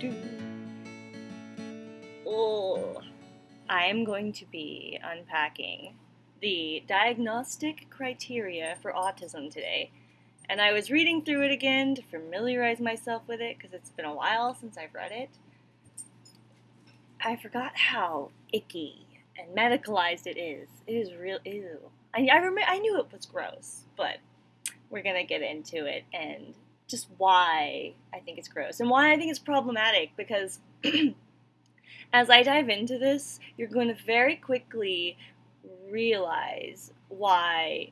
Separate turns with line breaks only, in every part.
do. Oh, I am going to be unpacking the diagnostic criteria for autism today. And I was reading through it again to familiarize myself with it because it's been a while since I've read it. I forgot how icky and medicalized it is. It is real ew. I, I I knew it was gross, but we're gonna get into it and just why I think it's gross and why I think it's problematic because as I dive into this, you're going to very quickly realize why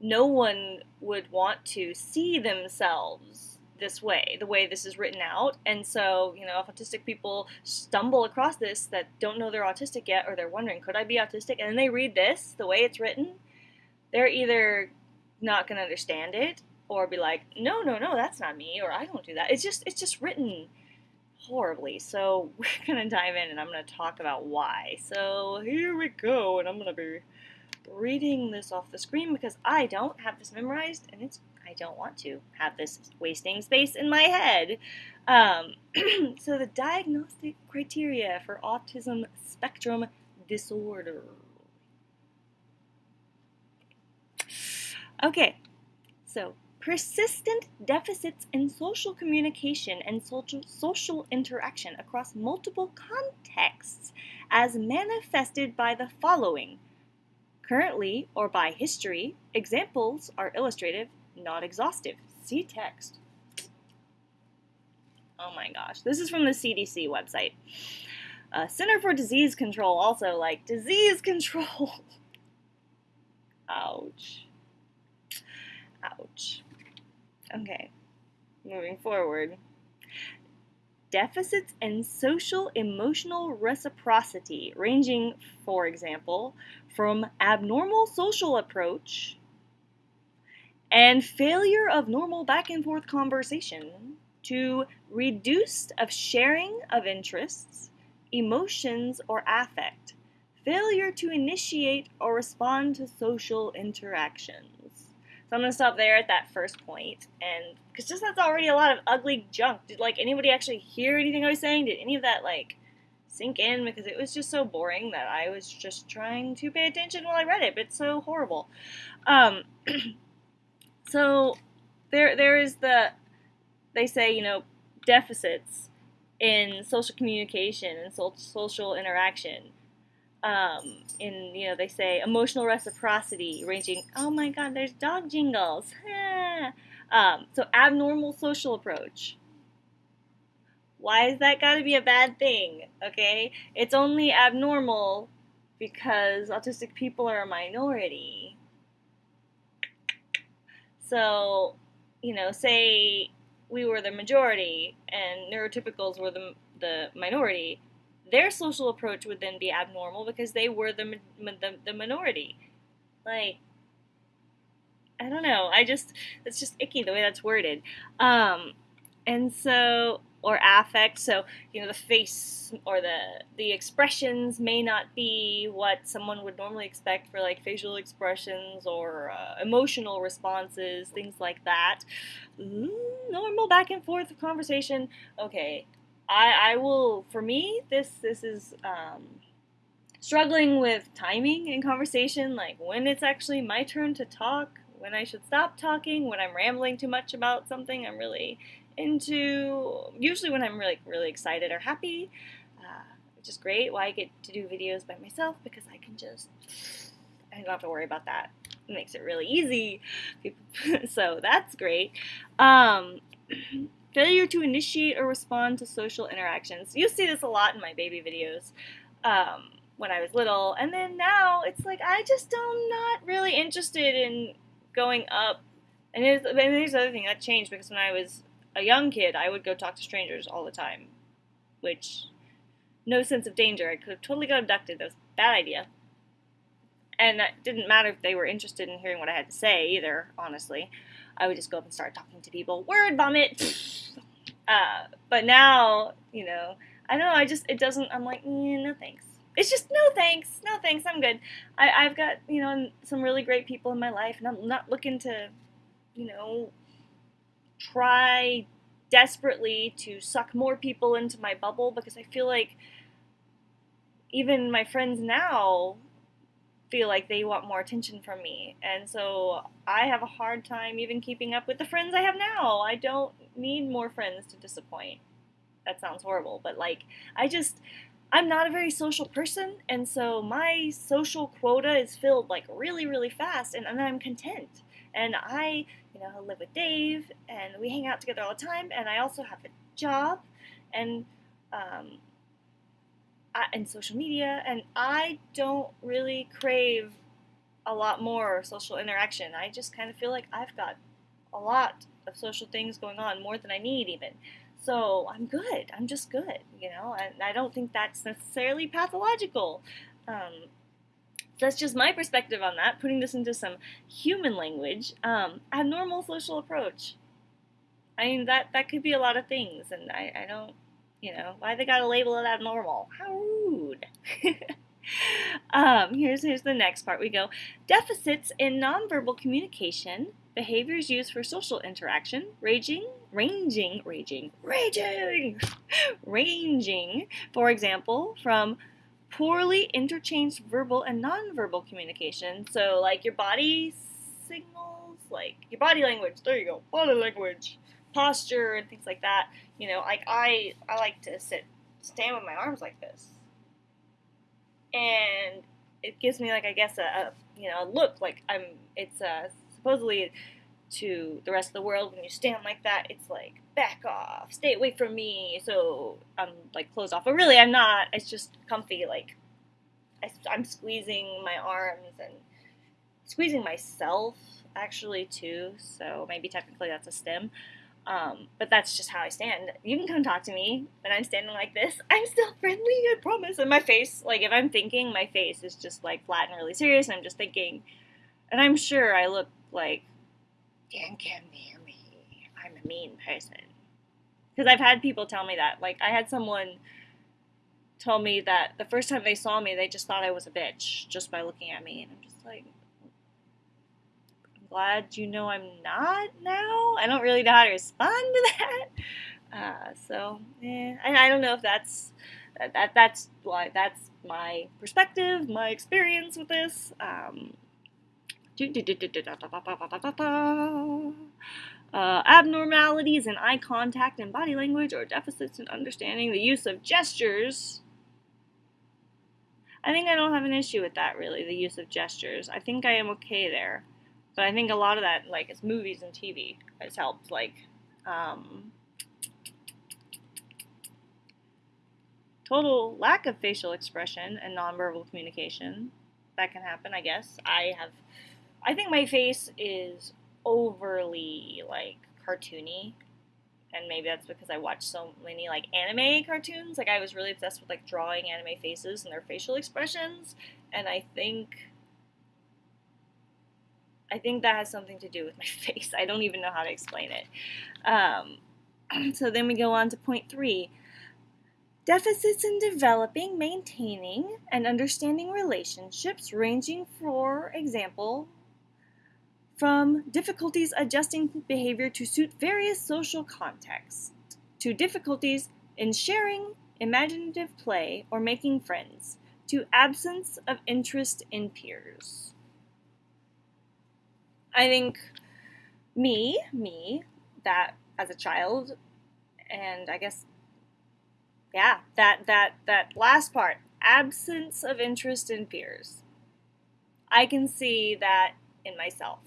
no one would want to see themselves this way, the way this is written out. And so, you know, if autistic people stumble across this that don't know they're autistic yet, or they're wondering, could I be autistic? And then they read this, the way it's written, they're either not going to understand it or be like, no, no, no, that's not me, or I don't do that. It's just, it's just written horribly. So we're gonna dive in, and I'm gonna talk about why. So here we go, and I'm gonna be reading this off the screen because I don't have this memorized, and it's I don't want to have this wasting space in my head. Um, so the diagnostic criteria for autism spectrum disorder. Okay, so persistent deficits in social communication and social, social interaction across multiple contexts as manifested by the following. Currently or by history, examples are illustrative, not exhaustive. See text. Oh my gosh. This is from the CDC website. Uh, Center for Disease Control also like disease control. Ouch. Ouch. Okay, moving forward. Deficits in social emotional reciprocity, ranging, for example, from abnormal social approach and failure of normal back and forth conversation to reduced of sharing of interests, emotions, or affect, failure to initiate or respond to social interactions. So I'm gonna stop there at that first point, and because just that's already a lot of ugly junk. Did like anybody actually hear anything I was saying? Did any of that like sink in? Because it was just so boring that I was just trying to pay attention while I read it, but it's so horrible. Um, so there there is the they say you know deficits in social communication and social interaction um, in you know they say emotional reciprocity ranging oh my god there's dog jingles. Um, so abnormal social approach. Why is that got to be a bad thing okay? It's only abnormal because autistic people are a minority. So you know say we were the majority and neurotypicals were the, the minority their social approach would then be abnormal because they were the, the, the minority. Like, I don't know. I just, it's just icky the way that's worded. Um, and so, or affect. So, you know, the face or the the expressions may not be what someone would normally expect for like facial expressions or uh, emotional responses, things like that. Mm, normal back and forth conversation. Okay, I, I will for me this this is um, struggling with timing in conversation like when it's actually my turn to talk when I should stop talking when I'm rambling too much about something I'm really into usually when I'm really really excited or happy uh, which is great. Why I get to do videos by myself? Because I can just I don't have to worry about that. It makes it really easy. So that's great. Um, Failure to initiate or respond to social interactions. You see this a lot in my baby videos um, when I was little, and then now it's like I just am not really interested in going up. And here's, and here's the other thing that changed because when I was a young kid, I would go talk to strangers all the time, which no sense of danger. I could have totally got abducted. That was a bad idea. And it didn't matter if they were interested in hearing what I had to say either, honestly. I would just go up and start talking to people. Word vomit. Uh, but now, you know, I don't know. I just it doesn't. I'm like, mm, no thanks. It's just no thanks, no thanks. I'm good. I, I've got you know some really great people in my life, and I'm not looking to, you know, try desperately to suck more people into my bubble because I feel like even my friends now feel like they want more attention from me. And so I have a hard time even keeping up with the friends I have now. I don't need more friends to disappoint. That sounds horrible, but like I just I'm not a very social person, and so my social quota is filled like really, really fast, and, and I'm content. And I, you know, live with Dave, and we hang out together all the time, and I also have a job, and um, and social media, and I don't really crave a lot more social interaction. I just kind of feel like I've got a lot of social things going on, more than I need even. So I'm good. I'm just good, you know, and I don't think that's necessarily pathological. Um, that's just my perspective on that. Putting this into some human language, um, abnormal social approach. I mean that that could be a lot of things, and I, I don't, you know, why they gotta label it abnormal? How rude. um, here's here's the next part. We go deficits in nonverbal communication behaviors used for social interaction, raging, ranging, raging, raging, ranging, for example, from poorly interchanged verbal and nonverbal communication. So, like your body signals, like your body language, there you go, body language, posture, and things like that. You know, like I, I like to sit, stand with my arms like this. And it gives me, like, I guess, a, a you know, a look like I'm, it's a supposedly to the rest of the world when you stand like that it's like back off stay away from me so i'm like closed off but really i'm not it's just comfy like I, i'm squeezing my arms and squeezing myself actually too so maybe technically that's a stim um, but that's just how I stand. You can come talk to me when I'm standing like this. I'm still friendly, I promise. And my face, like if I'm thinking, my face is just like flat and really serious. And I'm just thinking, and I'm sure I look like, don't come near me. I'm a mean person. Because I've had people tell me that. Like, I had someone tell me that the first time they saw me, they just thought I was a bitch just by looking at me. And I'm just like, glad you know I'm not now. I don't really know how to respond to that. Uh, so, yeah, and I don't know if that's that, that that's why that's my perspective, my experience with this. Um, uh, abnormalities in eye contact and body language or deficits in understanding the use of gestures. I think I don't have an issue with that really, the use of gestures. I think I am okay there. But I think a lot of that, like, is movies and TV has helped. Like, um, total lack of facial expression and nonverbal communication. That can happen, I guess. I have I think my face is overly like cartoony and maybe that's because I watched so many like anime cartoons. Like I was really obsessed with like drawing anime faces and their facial expressions, and I think I think that has something to do with my face. I don't even know how to explain it. Um, so then we go on to point three. Deficits in developing, maintaining, and understanding relationships, ranging, for example, from difficulties adjusting behavior to suit various social contexts, to difficulties in sharing imaginative play or making friends, to absence of interest in peers. I think me, me, that as a child, and I guess, yeah, that that that last part, absence of interest in peers. I can see that in myself.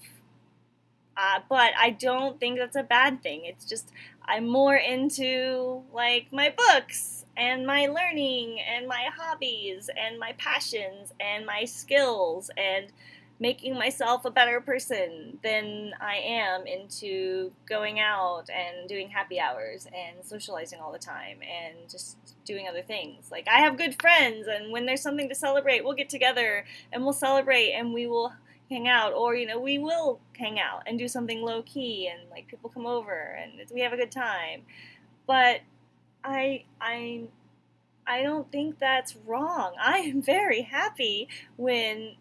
Uh, but I don't think that's a bad thing. It's just I'm more into like my books and my learning and my hobbies and my passions and my skills and making myself a better person than I am into going out and doing happy hours and socializing all the time and just doing other things. Like I have good friends and when there's something to celebrate, we'll get together and we'll celebrate and we will hang out. Or you know we will hang out and do something low key and like people come over and we have a good time. But i i i don't think that's wrong. I am very happy when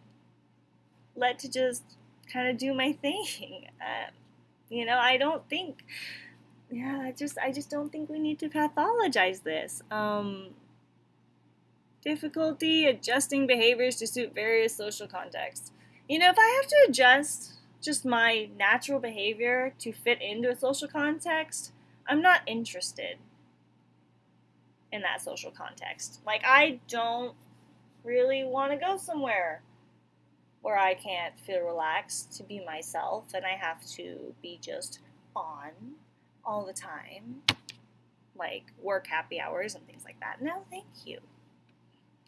let to just kind of do my thing uh, you know i don't think yeah, I just I just don't think we need to pathologize this. Um, difficulty adjusting behaviors to suit various social contexts. You know, if I have to adjust just my natural behavior to fit into a social context, I'm not interested in that social context. Like, I don't really want to go somewhere where I can't feel relaxed to be myself and I have to be just on all the time, like work happy hours and things like that. No, thank you.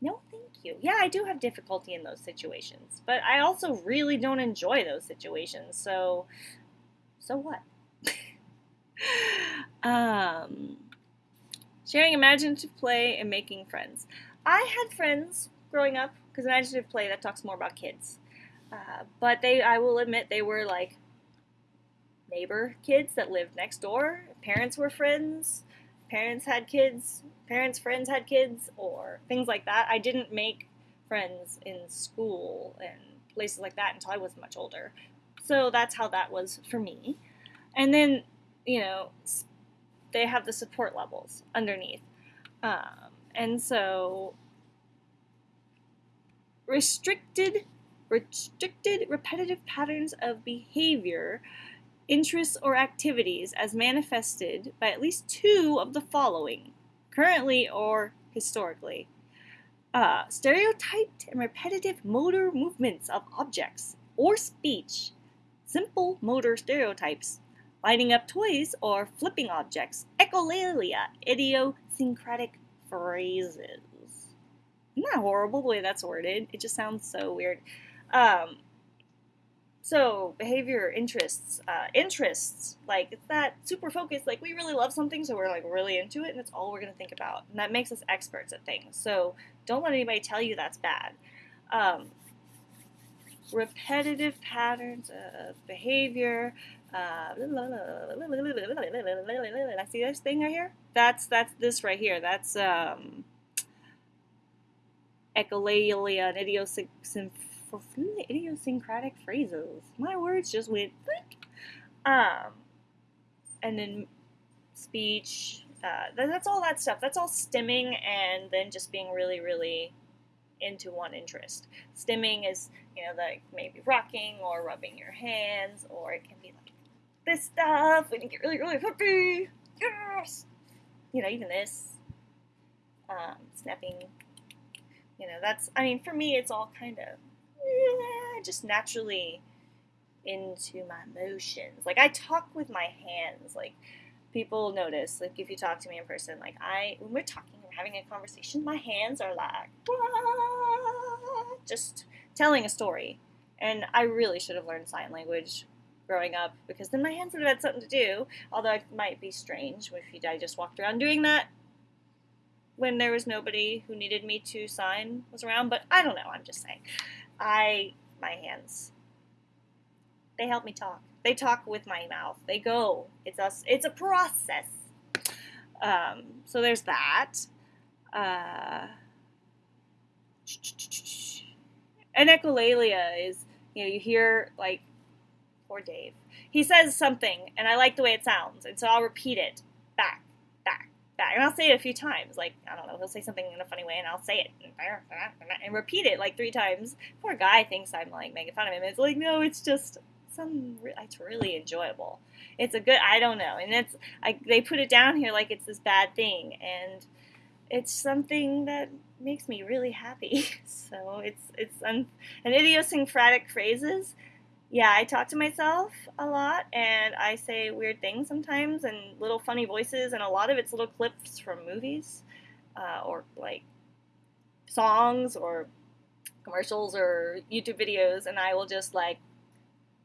No, thank you. Yeah, I do have difficulty in those situations, but I also really don't enjoy those situations. So, so what? um, sharing imaginative play and making friends. I had friends growing up because imaginative play that talks more about kids, uh, but they, I will admit, they were like neighbor kids that lived next door. Parents were friends. Parents had kids. Parents' friends had kids, or things like that. I didn't make friends in school and places like that until I was much older. So that's how that was for me. And then, you know, they have the support levels underneath. Um, and so restricted restricted repetitive patterns of behavior interests or activities as manifested by at least two of the following, currently or historically. Uh, stereotyped and repetitive motor movements of objects or speech, simple motor stereotypes, lighting up toys or flipping objects, echolalia, idiosyncratic phrases. Isn't that horrible the way that's worded? It just sounds so weird. Um, so behavior, interests, uh, interests, like it's that super focused. Like we really love something, so we're like really into it, and that's all we're gonna think about, and that makes us experts at things. So don't let anybody tell you that's bad. Um, repetitive patterns of behavior. Uh, I see this thing right here. That's that's this right here. That's um, echolalia and idiosyncrasy for idiosyncratic phrases. My words just went Um, and then speech. Uh, that's all that stuff. That's all stimming, and then just being really, really into one interest. Stimming is, you know, like maybe rocking or rubbing your hands, or it can be like this stuff when you get really, really happy. Yes, you know, even this. Um, snapping. You know, that's. I mean, for me, it's all kind of just naturally into my emotions. Like I talk with my hands. Like people notice. Like if you talk to me in person, like I when we're talking and having a conversation, my hands are like just telling a story. And I really should have learned sign language growing up because then my hands would have had something to do. Although it might be strange if I just walked around doing that when there was nobody who needed me to sign was around. But I don't know. I'm just saying. I my hands. They help me talk. They talk with my mouth. They go. It's a it's a process. Um, so there's that. Uh, and echolalia is you know you hear like poor Dave. He says something and I like the way it sounds, and so I'll repeat it And I'll say it a few times. Like, I don't know, he'll say something in a funny way and I'll say it and repeat it like three times. Poor guy thinks I'm like making fun of him. It's like, no, it's just some, it's really enjoyable. It's a good, I don't know. And it's, I, they put it down here like it's this bad thing. And it's something that makes me really happy. So it's, it's, un, an idiosyncratic phrases yeah, I talk to myself a lot and I say weird things sometimes and little funny voices, and a lot of it's little clips from movies uh, or like songs or commercials or YouTube videos, and I will just like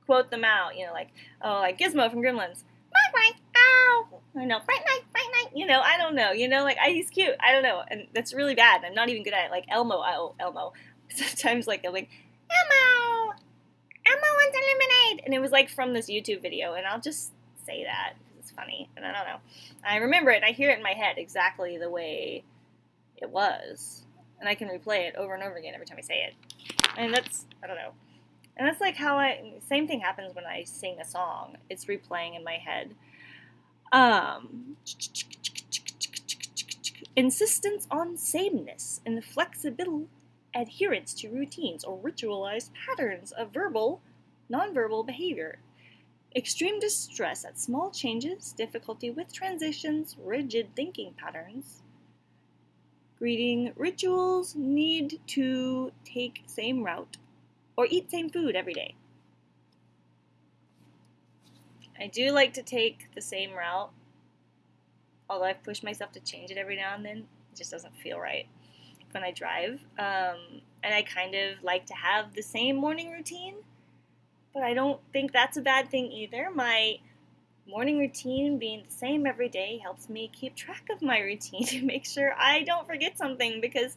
quote them out, you know, like, oh, like Gizmo from Gremlins. Bye bye, ow! I know, bright night, bright night. You know, I don't know. You know, like I, he's cute. I don't know, and that's really bad. I'm not even good at it. Like Elmo, oh, Elmo. Sometimes like I'm like Elmo, Elmo wants a lemonade, and it was like from this YouTube video, and I'll just say that because it's funny, and I don't know. I remember it. I hear it in my head exactly the way it was, and I can replay it over and over again every time I say it. And that's I don't know. And that's like how I same thing happens when I sing a song. It's replaying in my head. Um, insistence on sameness and flexible adherence to routines or ritualized patterns of verbal, nonverbal behavior. Extreme distress at small changes, difficulty with transitions, rigid thinking patterns. Greeting rituals need to take same route or eat same food every day. I do like to take the same route, although I've pushed myself to change it every now and then. It just doesn't feel right when I drive. Um, and I kind of like to have the same morning routine, but I don't think that's a bad thing either. My morning routine being the same every day helps me keep track of my routine to make sure I don't forget something because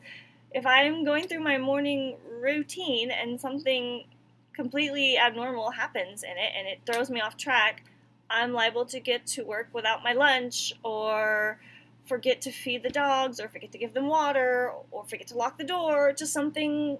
if I'm going through my morning routine and something completely abnormal happens in it and it throws me off track, I'm liable to get to work without my lunch or forget to feed the dogs or forget to give them water or forget to lock the door. Just something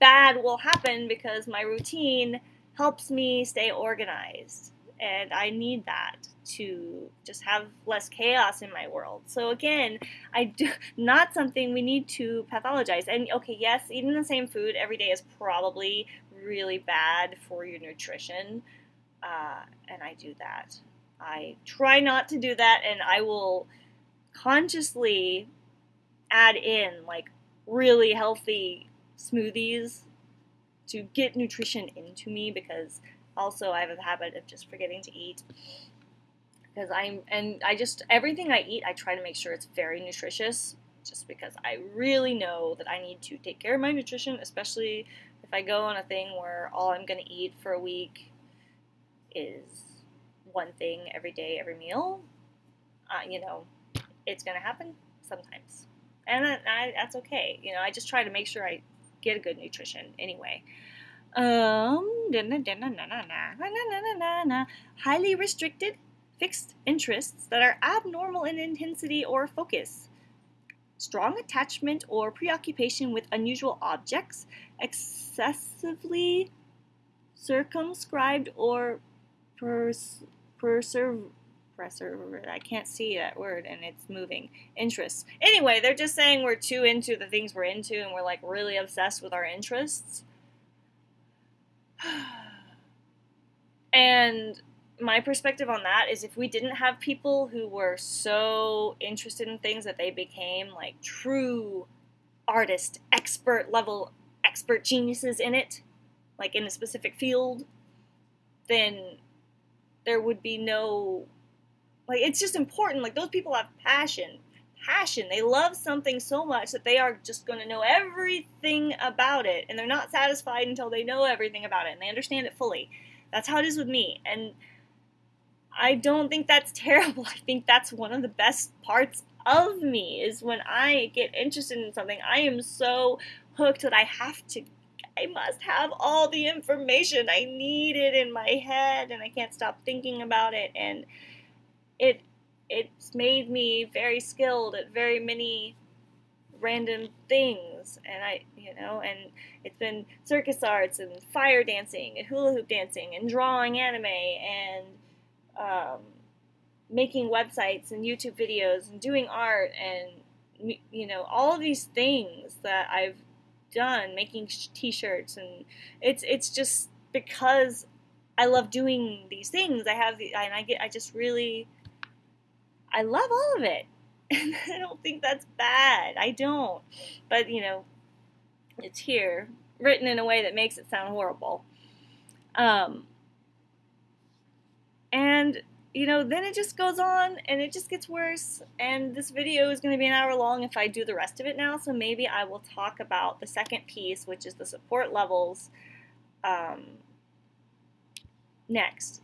bad will happen because my routine helps me stay organized. And I need that to just have less chaos in my world. So again, I do not something we need to pathologize. And okay, yes, eating the same food every day is probably really bad for your nutrition. Uh, and I do that. I try not to do that, and I will consciously add in like really healthy smoothies to get nutrition into me because also I have a habit of just forgetting to eat. Because I'm and I just everything I eat I try to make sure it's very nutritious just because I really know that I need to take care of my nutrition especially if I go on a thing where all I'm going to eat for a week is one thing every day every meal. Uh, you know it's going to happen sometimes. And I, that's okay. You know, I just try to make sure I get a good nutrition anyway. Um, highly restricted fixed interests that are abnormal in intensity or focus. Strong attachment or preoccupation with unusual objects, excessively circumscribed or pers- persev- I can't see that word and it's moving. Interests. Anyway, they're just saying we're too into the things we're into and we're like really obsessed with our interests. and my perspective on that is if we didn't have people who were so interested in things that they became like true artist, expert level, expert geniuses in it, like in a specific field, then there would be no like it's just important. Like those people have passion. Passion. They love something so much that they are just going to know everything about it and they're not satisfied until they know everything about it and they understand it fully. That's how it is with me. And I don't think that's terrible. I think that's one of the best parts of me is when I get interested in something, I am so hooked that I have to I must have all the information. I need it in my head and I can't stop thinking about it and it it's made me very skilled at very many random things. And I you know and it's been circus arts and fire dancing and hula hoop dancing and drawing anime and um, making websites and YouTube videos and doing art and you know all of these things that I've done making t-shirts and it's it's just because I love doing these things. I have the, and I get I just really I love all of it. And I don't think that's bad. I don't. But, you know, it's here, written in a way that makes it sound horrible. Um, and, you know, then it just goes on and it just gets worse. And this video is going to be an hour long if I do the rest of it now. So maybe I will talk about the second piece, which is the support levels, um, next.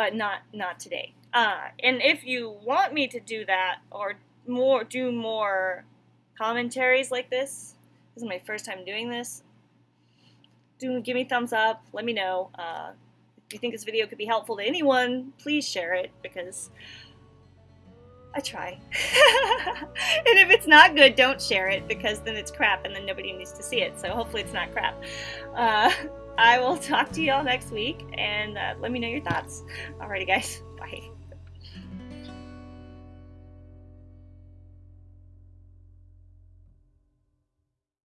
But not, not today. Uh, and if you want me to do that or more, do more commentaries like this, this is my first time doing this. Do give me thumbs up. Let me know. Uh, if you think this video could be helpful to anyone, please share it because I try. and if it's not good, don't share it because then it's crap and then nobody needs to see it. So hopefully it's not crap. Uh, I will talk to you all next week and uh, let me know your thoughts. Alrighty, guys. Bye.